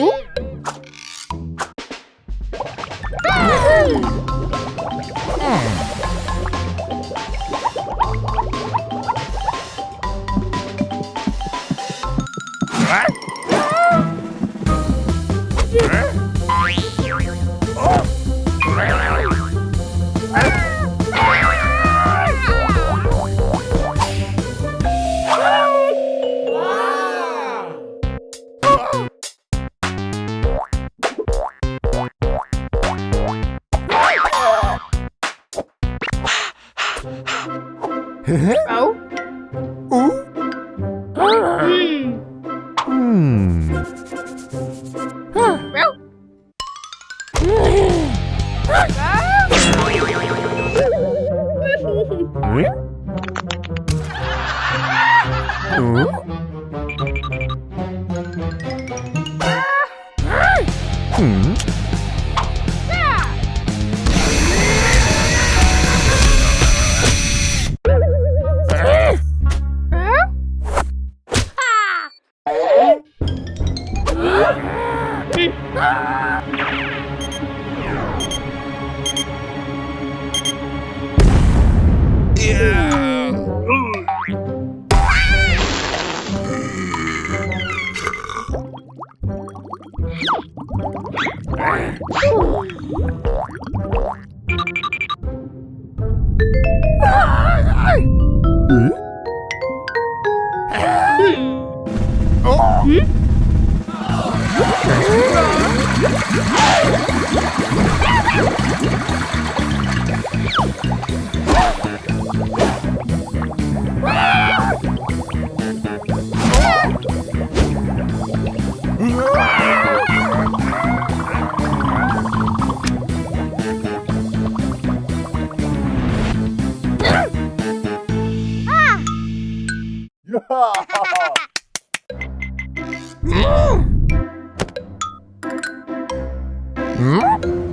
어? Oh. Ah! Yeah! Mm. Oh.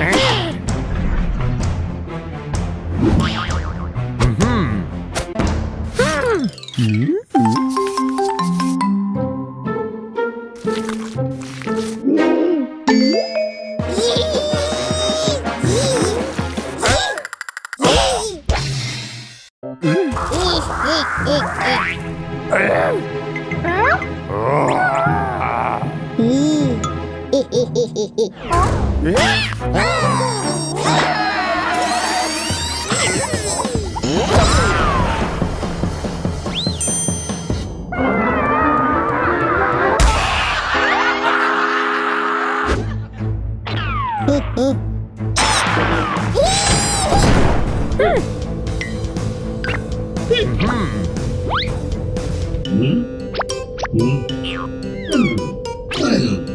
ええええええええ Mm-hmm. Mm-hmm. Mm-hmm.